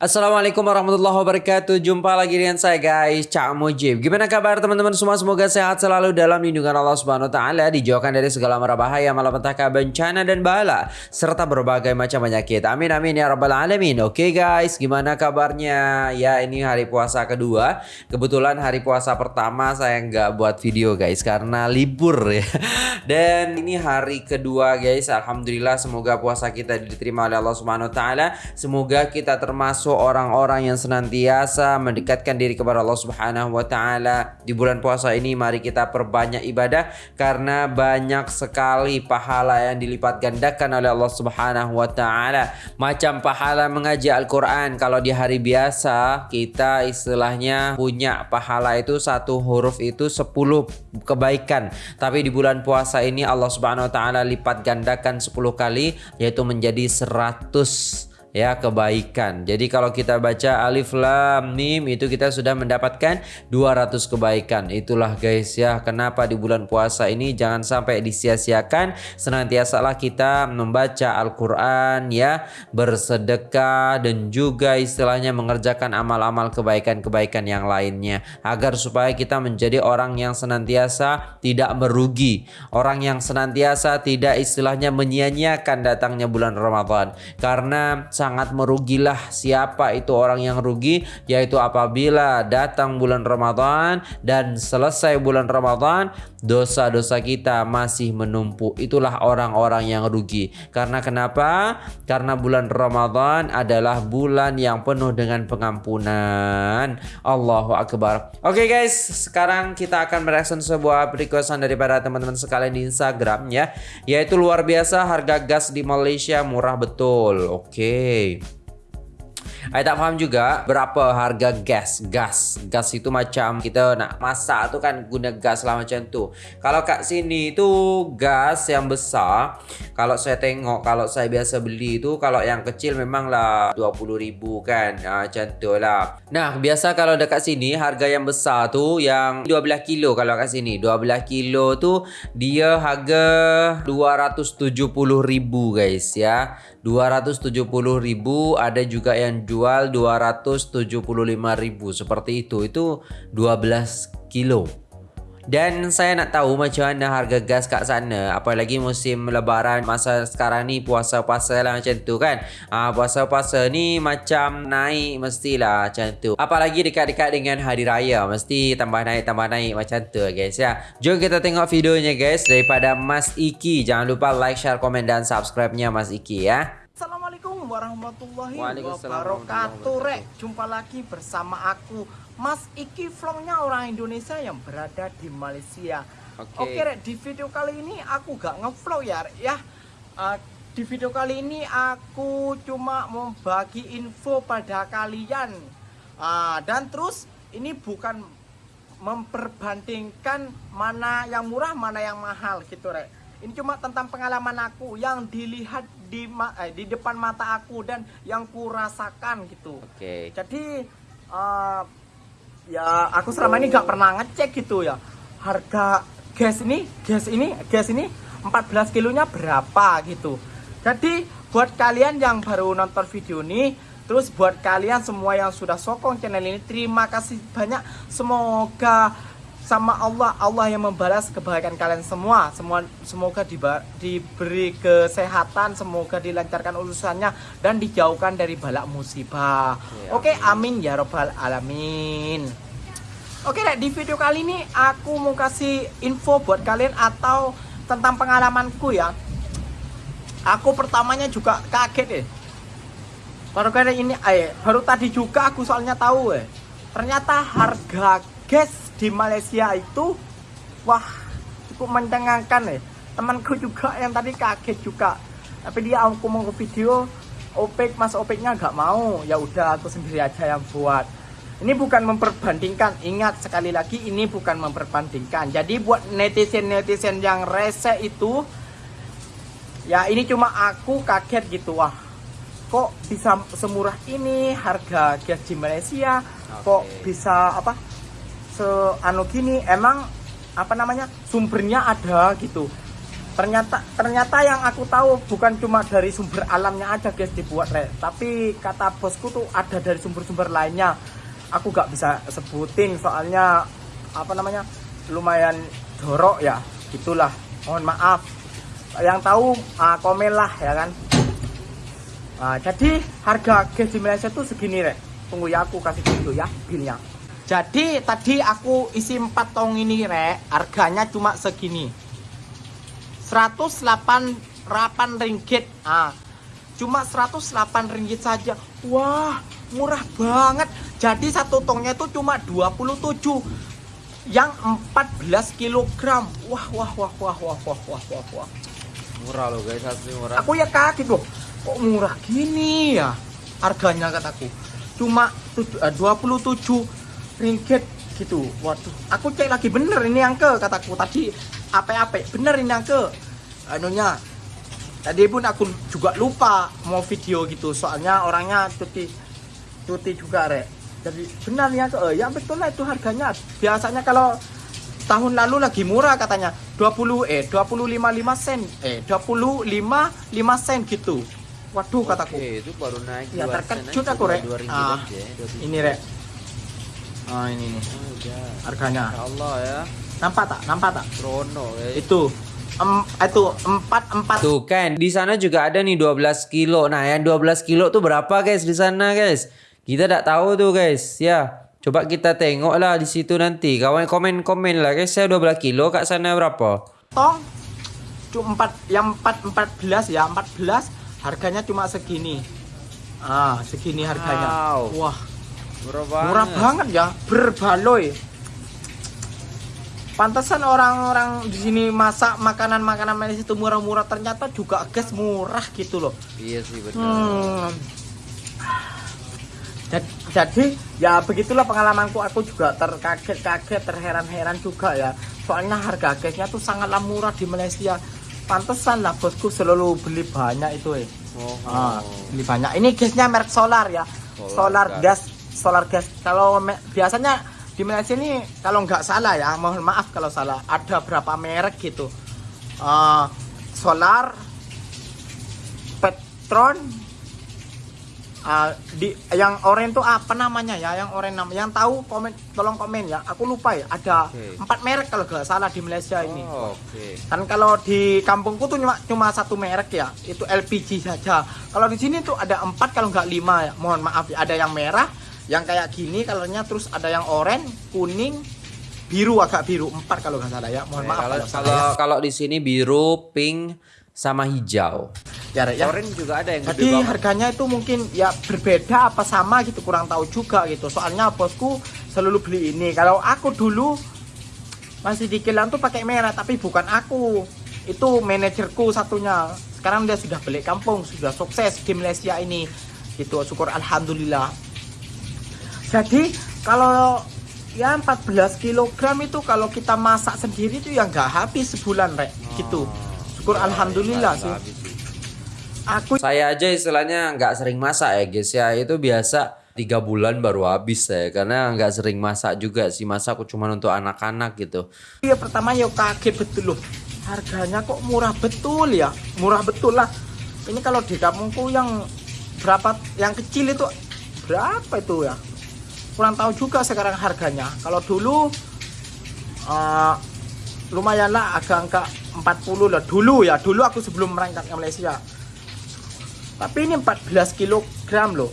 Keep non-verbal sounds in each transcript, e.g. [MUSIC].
Assalamualaikum warahmatullahi wabarakatuh. Jumpa lagi dengan saya guys Cak Mujib. Gimana kabar teman-teman semua? Semoga sehat selalu dalam lindungan Allah subhanahu wa ta'ala Dijauhkan dari segala mara bahaya Malapetaka bencana dan bala Serta berbagai macam penyakit. Amin amin ya rabbal alamin. Oke guys gimana kabarnya? Ya ini hari puasa kedua. Kebetulan hari puasa pertama Saya nggak buat video guys Karena libur [LAUGHS] ya. Dan ini hari kedua guys. Alhamdulillah semoga puasa kita diterima oleh Allah subhanahu wa ta'ala. Semoga kita termasuk termasuk orang-orang yang senantiasa mendekatkan diri kepada Allah Subhanahu wa taala. Di bulan puasa ini mari kita perbanyak ibadah karena banyak sekali pahala yang dilipat gandakan oleh Allah Subhanahu wa taala. Macam pahala mengaji Al-Qur'an kalau di hari biasa kita istilahnya punya pahala itu satu huruf itu 10 kebaikan. Tapi di bulan puasa ini Allah Subhanahu wa taala lipat gandakan 10 kali yaitu menjadi 100 ya kebaikan. Jadi kalau kita baca alif lam mim itu kita sudah mendapatkan 200 kebaikan. Itulah guys ya kenapa di bulan puasa ini jangan sampai disia-siakan. Senantiasalah kita membaca Al-Qur'an ya, bersedekah dan juga istilahnya mengerjakan amal-amal kebaikan-kebaikan yang lainnya agar supaya kita menjadi orang yang senantiasa tidak merugi, orang yang senantiasa tidak istilahnya menyia-nyiakan datangnya bulan Ramadan. Karena sangat merugilah siapa itu orang yang rugi yaitu apabila datang bulan Ramadan dan selesai bulan Ramadan dosa-dosa kita masih menumpuk itulah orang-orang yang rugi. Karena kenapa? Karena bulan Ramadan adalah bulan yang penuh dengan pengampunan. Allahu Akbar. Oke okay guys. Sekarang kita akan mereaction sebuah requestan daripada teman-teman sekalian di Instagram ya. Yaitu luar biasa harga gas di Malaysia murah betul. Oke. okay. Hey. Saya tak paham juga berapa harga gas. Gas. Gas itu macam kita nak masak tu kan guna gas lah macam tu. Kalau kat sini tu gas yang besar. Kalau saya tengok, kalau saya biasa beli tu, kalau yang kecil memanglah RM20,000 kan. Ha, macam tu lah. Nah, biasa kalau dekat sini harga yang besar tu yang 12 kilo kalau kat sini. 12 kilo tu dia harga RM270,000 guys ya. RM270,000 ada juga yang jual jual 275.000 seperti itu. Itu 12 kilo. Dan saya nak tahu macam mana harga gas kat sana. Apalagi musim lebaran masa sekarang ni puasa-puasa lah macam tu kan. Ha, puasa-puasa ni macam naik mestilah macam tu. Apalagi dekat-dekat dengan hari raya. Mesti tambah naik tambah naik macam tu guys ya. Jom kita tengok videonya guys daripada Mas Iki. Jangan lupa like share komen dan subscribe nya Mas Iki ya Assalamualaikum warahmatullahi wabarakatuh. Rek, jumpa lagi bersama aku Mas Iki vlognya orang Indonesia yang berada di Malaysia. Oke, okay. Oke Rek, di video kali ini aku gak ngevlog ya Rek ya. Uh, Di video kali ini aku cuma membagi info pada kalian. Uh, Dan terus ini bukan memperbandingkan mana yang murah mana yang mahal gitu Rek. Ini cuma tentang pengalaman aku yang dilihat di eh, di depan mata aku dan yang kurasakan gitu. Oke. Okay. Jadi uh, ya aku selama ini gak pernah ngecek gitu ya harga gas ini gas ini gas ini 14 kilonya berapa gitu. Jadi buat kalian yang baru nonton video ini Terus buat kalian semua yang sudah sokong channel ini Terima kasih banyak Semoga sama Allah Allah yang membalas kebaikan kalian semua. Semua semoga diberi kesehatan semoga dilancarkan urusannya dan dijauhkan dari balak musibah. Ya, oke amin. ya robbal alamin. Oke deh di video kali ini aku mau kasih info buat kalian atau tentang pengalamanku ya. Aku pertamanya juga kaget ya baru kali ini eh baru tadi juga aku soalnya tahu eh. Ternyata harga gas di Malaysia itu wah cukup mencengangkan ya. Temanku juga yang tadi kaget juga. Tapi dia aku mau ke video opek mas opeknya nggak mau. Ya udah aku sendiri aja yang buat. Ini bukan memperbandingkan. Ingat sekali lagi ini bukan memperbandingkan. Jadi buat netizen-netizen yang rese itu ya ini cuma aku kaget gitu. Wah kok bisa semurah ini harga gas di Malaysia? Okay. kok bisa apa se anu gini emang apa namanya sumbernya ada gitu. Ternyata ternyata yang aku tahu bukan cuma dari sumber alamnya aja guys dibuat rek. Tapi kata bosku tuh ada dari sumber-sumber lainnya. Aku gak bisa sebutin soalnya apa namanya lumayan jorok ya. Itulah mohon maaf. Yang tahu uh, komen lah ya kan. Nah, jadi harga gas di Malaysia tuh segini rek. Tunggu ya aku kasih dulu ya bilnya jadi tadi aku isi 4 tong ini rek. Harganya cuma segini. 108 ringgit. Ah cuma 108 ringgit saja. Wah murah banget. Jadi satu tongnya itu cuma 27 yang 14 kilogram. Wah wah wah wah wah wah wah wah wah murah loh guys. Asli murah. Aku ya kaget loh. Kok murah gini ya? Harganya kataku. Cuma 27 ringgit gitu. Waduh aku cek lagi bener ini yang ke kataku tadi. Apa-apa bener ini yang ke. Anunya tadi pun aku juga lupa mau video gitu. Soalnya orangnya cuti cuti juga rek. Jadi benar ya ke. Ya betul lah itu harganya. Biasanya kalau tahun lalu lagi murah katanya. 20 eh 25 5 sen. Eh 25 5 sen gitu. Waduh kataku. Oke, itu baru naik Ya, terkejut aku, Rek. Ah, ini rek ah ini nih Oh, harganya Ya Allah ya nampak tak nampak tak Trono guys itu em, itu empat empat Tuh kan, di sana juga ada nih 12 kilo. Nah, yang 12 kilo tuh berapa guys di sana guys? Kita tak tahu tuh guys. Ya, coba kita tengok lah di situ nanti. Kawan komen-komen lah guys. Saya 12 kilo kat sana berapa? tong cuma empat yang empat empat belas ya empat belas harganya cuma segini ah segini harganya Wow. wah Murah banget. murah banget. ya berbaloi pantesan orang-orang di sini masak makanan-makanan Malaysia itu murah-murah ternyata juga gas murah gitu loh. Iya sih benar. Hmm. Jad- Jadi ya begitulah pengalamanku. Aku juga terkaget-kaget terheran-heran juga ya. Soalnya harga gasnya tuh sangatlah murah di Malaysia. Pantesan lah bosku selalu beli banyak itu eh. Oh, ah, beli banyak. Ini gasnya merek solar ya. Solar solar, gas. Solar gas. Kalau biasanya di Malaysia ini kalau nggak salah ya mohon maaf kalau salah ada berapa merek gitu. Ah, solar Petron ah, di yang orange tuh apa namanya ya yang orange nam yang tahu komen tolong komen ya aku lupa ya ada empat merek kalau nggak salah di Malaysia ini. Oh, Oke. kan kalau di kampungku tuh cuma cuma satu merek ya itu LPG saja. Kalau di sini tuh ada empat kalau nggak lima ya mohon maaf ya ada yang merah yang kayak gini colornya terus ada yang oranye kuning biru agak biru empat kalau nggak salah ya mohon maaf kalau kalau salah kalau kalau di sini biru, pink, sama hijau. ya, ya, ya. Orange juga ada yang Jadi harganya itu mungkin ya berbeda apa sama gitu kurang tahu juga gitu. Soalnya bosku selalu beli ini. Kalau aku dulu masih di kilang tuh pakai merah tapi bukan aku. Itu manajerku satunya. Sekarang dia sudah balik kampung, sudah sukses di Malaysia ini. Gitu, syukur alhamdulillah. Jadi kalau ya 14 kg itu kalau kita masak sendiri itu ya nggak habis sebulan, Rek. Gitu. Syukur Ya, alhamdulillah sih. habis sih. Aku Saya aja istilahnya nggak sering masak ya guys ya. Itu biasa tiga bulan baru habis ya. Karena nggak sering masak juga sih. Masak aku cuma untuk anak-anak gitu. Ya pertama ya kaget betul loh. Harganya kok murah betul ya. Murah betul lah. Ini kalau di kampungku yang berapa yang kecil itu berapa itu ya? Kurang tahu juga sekarang harganya. Kalau dulu eh, lumayan lah agak angka 40 lah dulu ya. Dulu aku sebelum merangkak ke Malaysia. Tapi ini 14 kilogram loh.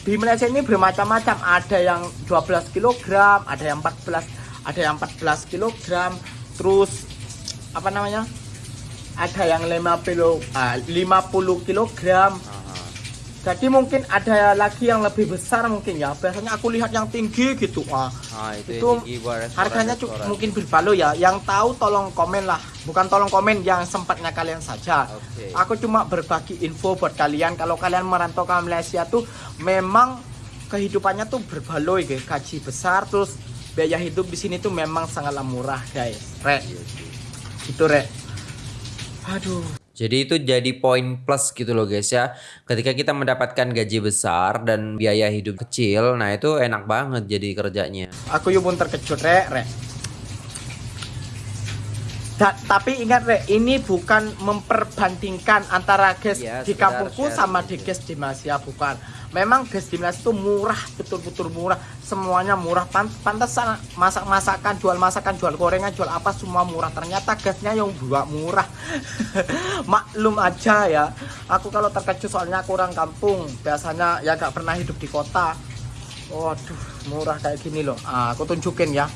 Di Malaysia ini bermacam-macam. Ada yang 12 kilogram, ada yang 14, ada yang 14 kilogram. Terus apa namanya? Ada yang 50 ah, 50 kilogram. Jadi mungkin ada lagi yang lebih besar mungkin ya. Biasanya aku lihat yang tinggi gitu. Wah, Ah itu, itu tinggi restoran- harganya restoran. mungkin berbalo ya. Yang tahu tolong komen lah. Bukan tolong komen yang sempatnya kalian saja. Oke. Aku cuma berbagi info buat kalian kalau kalian merantau ke Malaysia tuh memang kehidupannya tuh berbaloi guys. Gaji besar terus biaya hidup di sini tuh memang sangatlah murah guys. Rek, Iya sih. itu rek. Aduh. Jadi itu jadi poin plus gitu loh guys ya. Ketika kita mendapatkan gaji besar dan biaya hidup kecil, nah itu enak banget jadi kerjanya. Aku yuk pun terkejut rek, rek. Da, tapi ingat Rek, ini bukan memperbandingkan antara gas Ya, di kampungku sama di gas di Malaysia bukan. Memang gas di Malaysia itu murah, betul-betul murah. Semuanya murah. Pan pantesan masak-masakan, jual masakan, jual gorengan, jual apa semua murah. Ternyata gasnya yang buat murah. [LAUGHS] Maklum aja ya. Aku kalau terkejut soalnya aku orang kampung. Biasanya ya gak pernah hidup di kota. Waduh, murah kayak gini loh. Ah, aku tunjukin ya.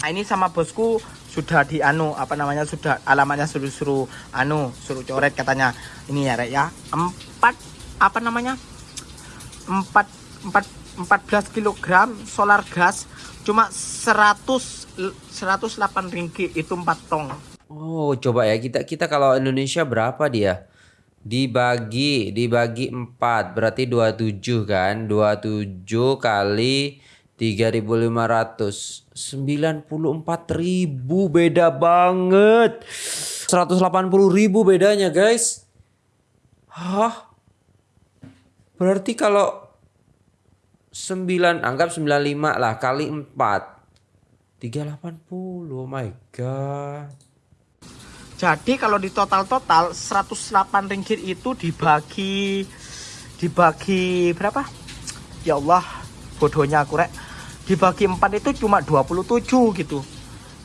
Nah, ini sama bosku sudah di anu apa namanya sudah alamatnya suruh suruh anu suruh coret katanya ini ya rek ya empat apa namanya empat empat empat belas kilogram solar gas cuma 100 108 ringgit itu empat tong Oh, coba ya kita kita kalau Indonesia berapa dia? Dibagi dibagi 4 berarti 27 kan? 27 kali 3500 94.000 beda banget. 180.000 bedanya, guys. Hah? Berarti kalau 9 anggap 95 lah kali 4 380. Oh my god. Jadi kalau di total-total 108 ringgit itu dibagi dibagi berapa? Ya Allah, bodohnya aku rek. Dibagi 4 itu cuma 27 gitu.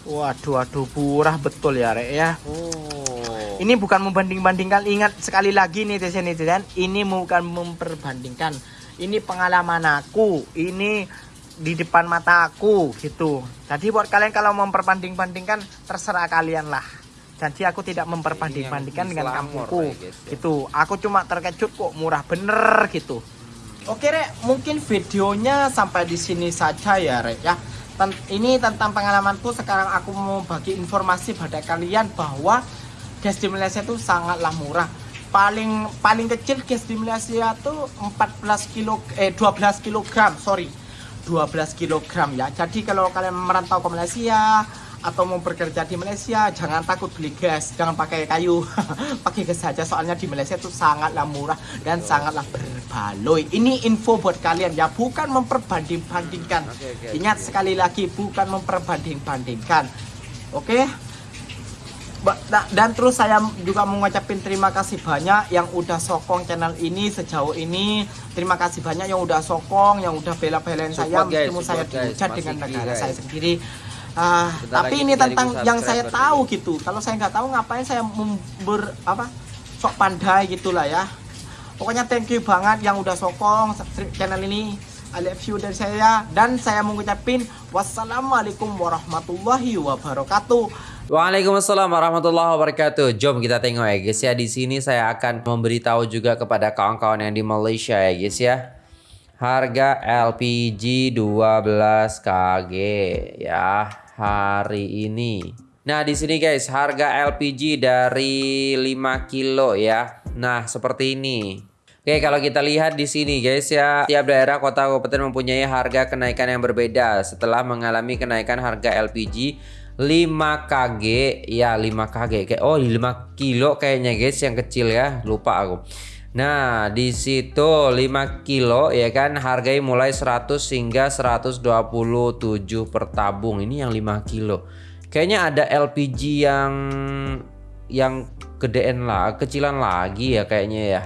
Waduh, waduh, murah betul ya rek ya. Oh. Ini bukan membanding-bandingkan, ingat sekali lagi nih netizen netizen, ini bukan memperbandingkan. Ini pengalaman aku, ini di depan mata aku gitu. Jadi buat kalian kalau memperbanding-bandingkan terserah kalian lah. Jadi aku tidak memperbanding-bandingkan Ini yang dengan kampungku ya. gitu. Aku cuma terkejut kok murah bener gitu. Oke rek, mungkin videonya sampai di sini saja ya rek ya. Ini tentang pengalamanku. Sekarang aku mau bagi informasi pada kalian bahwa gas di Malaysia itu sangatlah murah. Paling paling kecil gas di Malaysia tuh 14 kilo eh 12 kilogram, sorry. 12 kilogram ya. Jadi kalau kalian merantau ke Malaysia atau mau bekerja di Malaysia, jangan takut beli gas, jangan pakai kayu, [LAUGHS] pakai gas saja. Soalnya di Malaysia itu sangatlah murah dan sangatlah berbaloi. Ini info buat kalian ya, bukan memperbanding-bandingkan. Oke, oke, Ingat oke. sekali lagi, bukan memperbanding-bandingkan. Oke? Ba- da- dan terus saya juga mengucapkan terima kasih banyak yang udah sokong channel ini sejauh ini terima kasih banyak yang udah sokong yang udah bela-belain saya guys, meskipun saya dihujat dengan negara guys. saya sendiri Ah, Bentar tapi ini 3000 tentang yang saya tahu dulu. gitu kalau saya nggak tahu ngapain saya member apa sok pandai gitulah ya pokoknya thank you banget yang udah sokong channel ini I love you dari saya dan saya mengucapkan wassalamualaikum warahmatullahi wabarakatuh Waalaikumsalam warahmatullahi wabarakatuh. Jom kita tengok ya guys ya. Di sini saya akan memberitahu juga kepada kawan-kawan yang di Malaysia ya guys ya. Harga LPG 12 kg ya hari ini. Nah, di sini guys, harga LPG dari 5 kilo ya. Nah, seperti ini. Oke, kalau kita lihat di sini guys ya, tiap daerah kota kabupaten mempunyai harga kenaikan yang berbeda setelah mengalami kenaikan harga LPG 5 kg ya 5 kg kayak oh 5 kilo kayaknya guys yang kecil ya lupa aku Nah di situ 5 kilo ya kan harganya mulai 100 hingga 127 per tabung ini yang 5 kilo kayaknya ada LPG yang yang gedean lah kecilan lagi ya kayaknya ya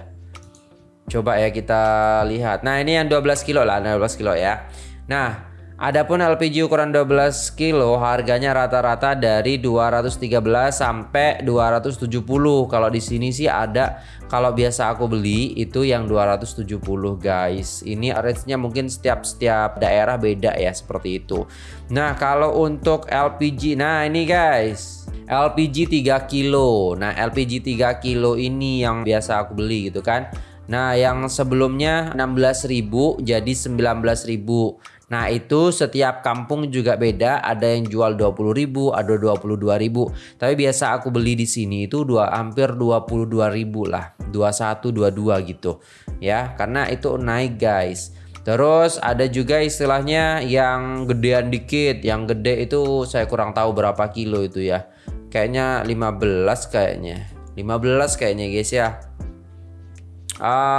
Coba ya kita lihat. Nah, ini yang 12 kilo lah, 12 kilo ya. Nah, adapun LPG ukuran 12 kilo harganya rata-rata dari 213 sampai 270. Kalau di sini sih ada kalau biasa aku beli itu yang 270 guys. Ini range-nya mungkin setiap setiap daerah beda ya seperti itu. Nah, kalau untuk LPG nah ini guys. LPG 3 kilo. Nah, LPG 3 kilo ini yang biasa aku beli gitu kan. Nah, yang sebelumnya 16.000 jadi 19.000. Nah, itu setiap kampung juga beda, ada yang jual 20.000, ada 22.000. Tapi biasa aku beli di sini itu dua hampir 22.000 lah. 21 22 gitu. Ya, karena itu naik, guys. Terus ada juga istilahnya yang gedean dikit, yang gede itu saya kurang tahu berapa kilo itu ya. Kayaknya 15 kayaknya. 15 kayaknya guys ya.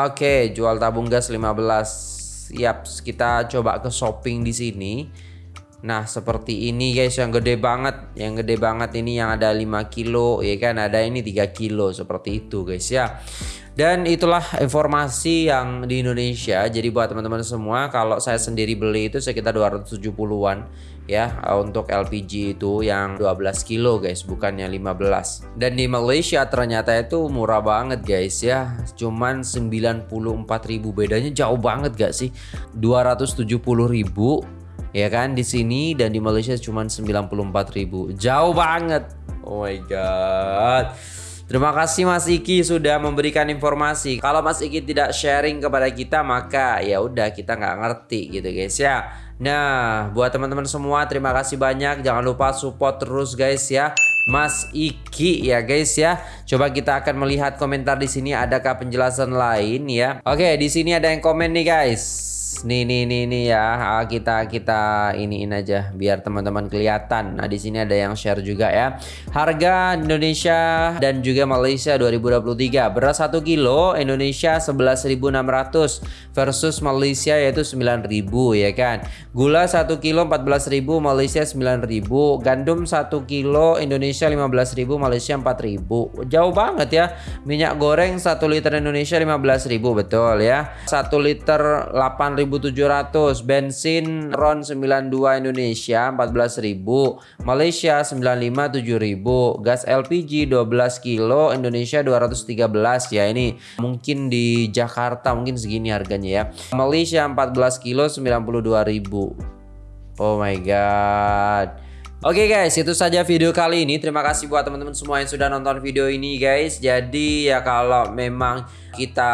Oke, jual tabung gas 15. Yap, kita coba ke shopping di sini. Nah seperti ini guys yang gede banget. Yang gede banget ini yang ada 5 kilo ya kan? Ada ini 3 kilo seperti itu guys ya dan itulah informasi yang di Indonesia. Jadi buat teman-teman semua, kalau saya sendiri beli itu sekitar 270-an ya untuk LPG itu yang 12 kilo guys, bukannya 15. Dan di Malaysia ternyata itu murah banget guys ya. Cuman 94.000 bedanya jauh banget gak sih? 270.000 ya kan di sini dan di Malaysia cuma 94.000. Jauh banget. Oh my god. Terima kasih Mas Iki sudah memberikan informasi. Kalau Mas Iki tidak sharing kepada kita maka ya udah kita nggak ngerti gitu guys ya. Nah, buat teman-teman semua terima kasih banyak. Jangan lupa support terus guys ya. Mas Iki ya guys ya. Coba kita akan melihat komentar di sini adakah penjelasan lain ya. Oke, di sini ada yang komen nih guys nih nih nih nih ya kita kita iniin aja biar teman-teman kelihatan. Nah di sini ada yang share juga ya. Harga Indonesia dan juga Malaysia 2023 beras 1 kilo Indonesia 11.600 versus Malaysia yaitu 9.000 ya kan. Gula 1 kilo 14.000 Malaysia 9.000 gandum 1 kilo Indonesia 15.000 Malaysia 4.000 jauh banget ya. Minyak goreng 1 liter Indonesia 15.000 betul ya. 1 liter 8.000 1700 bensin RON 92 Indonesia 14.000 Malaysia 95 7000 gas LPG 12 kilo. Indonesia 213 ya ini mungkin di Jakarta mungkin segini harganya ya. Malaysia 14 kilo 92.000 Oh my god Oke okay guys, itu saja video kali ini. Terima kasih buat teman-teman semua yang sudah nonton video ini guys. Jadi ya kalau memang kita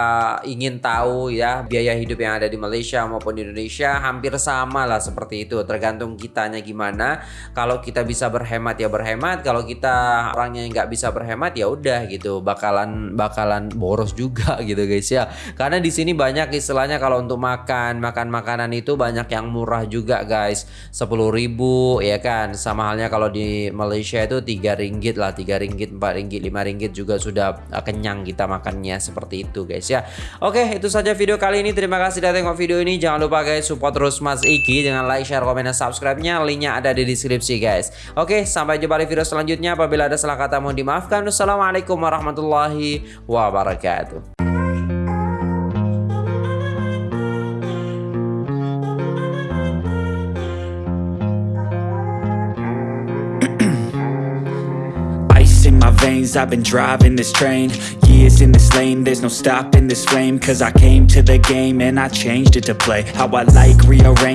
ingin tahu ya biaya hidup yang ada di Malaysia maupun di Indonesia hampir sama lah seperti itu. Tergantung kitanya gimana. Kalau kita bisa berhemat ya berhemat. Kalau kita orangnya nggak bisa berhemat ya udah gitu. Bakalan bakalan boros juga [LAUGHS] gitu guys ya. Karena di sini banyak istilahnya kalau untuk makan makan makanan itu banyak yang murah juga guys. 10.000 ya kan? Sama halnya kalau di Malaysia itu tiga ringgit lah tiga ringgit empat ringgit lima ringgit juga sudah kenyang kita makannya seperti itu guys ya. Oke itu saja video kali ini. Terima kasih sudah tengok video ini. Jangan lupa guys support terus Mas Iki Dengan like, share, komen, dan subscribe-nya. Linknya ada di deskripsi guys. Oke sampai jumpa di video selanjutnya. Apabila ada salah kata mohon dimaafkan. Wassalamualaikum warahmatullahi wabarakatuh I've been driving this train. Years in this lane There's no stopping this flame. Cause I came to the game And I changed it to play. How I like rearrange